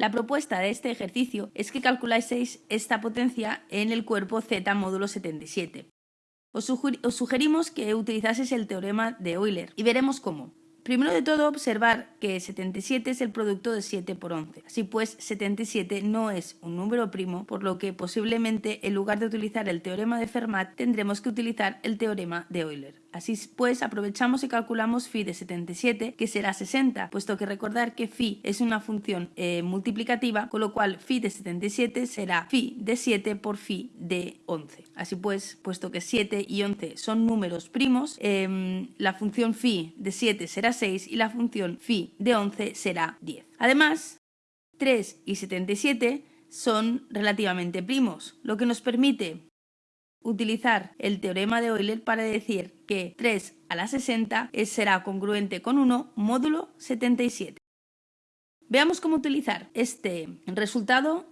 La propuesta de este ejercicio es que calculáis esta potencia en el cuerpo z módulo 77. Os, sugerimos que utilizaseis el teorema de Euler y veremos cómo. Primero de todo, observar que 77 es el producto de 7 por 11. Así pues, 77 no es un número primo, por lo que posiblemente en lugar de utilizar el teorema de Fermat, tendremos que utilizar el teorema de Euler. Así pues, aprovechamos y calculamos phi de 77, que será 60, puesto que recordar que phi es una función eh, multiplicativa, con lo cual phi de 77 será phi de 7 por phi de 11. Así pues, puesto que 7 y 11 son números primos, em, la función phi de 7 será 6 y la función phi de 11 será 10. Además, 3 y 77 son relativamente primos, lo que nos permite utilizar el teorema de Euler para decir que 3 a la 60 será congruente con 1 módulo 77. Veamos cómo utilizar este resultado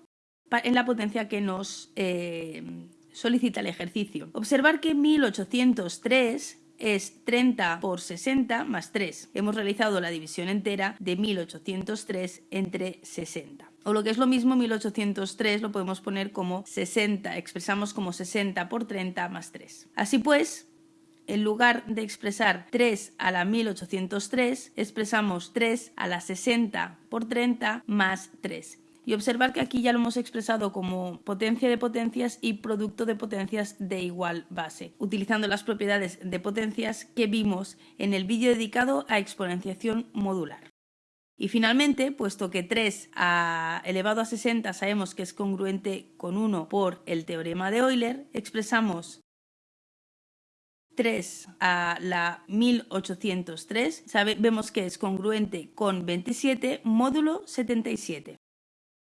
en la potencia que nos eh, solicita el ejercicio. Observar que 1803 es 30 por 60 más 3. Hemos realizado la división entera de 1803 entre 60. O lo que es lo mismo, 1803 lo podemos poner como 60, expresamos como 60 por 30 más 3. Así pues, en lugar de expresar 3 a la 1803, expresamos 3 a la 60 por 30 más 3 y observar que aquí ya lo hemos expresado como potencia de potencias y producto de potencias de igual base, utilizando las propiedades de potencias que vimos en el vídeo dedicado a exponenciación modular. Y finalmente, puesto que 3 elevado a 60 sabemos que es congruente con 1 por el teorema de Euler, expresamos 3 a la 1803, vemos que es congruente con 27 módulo 77.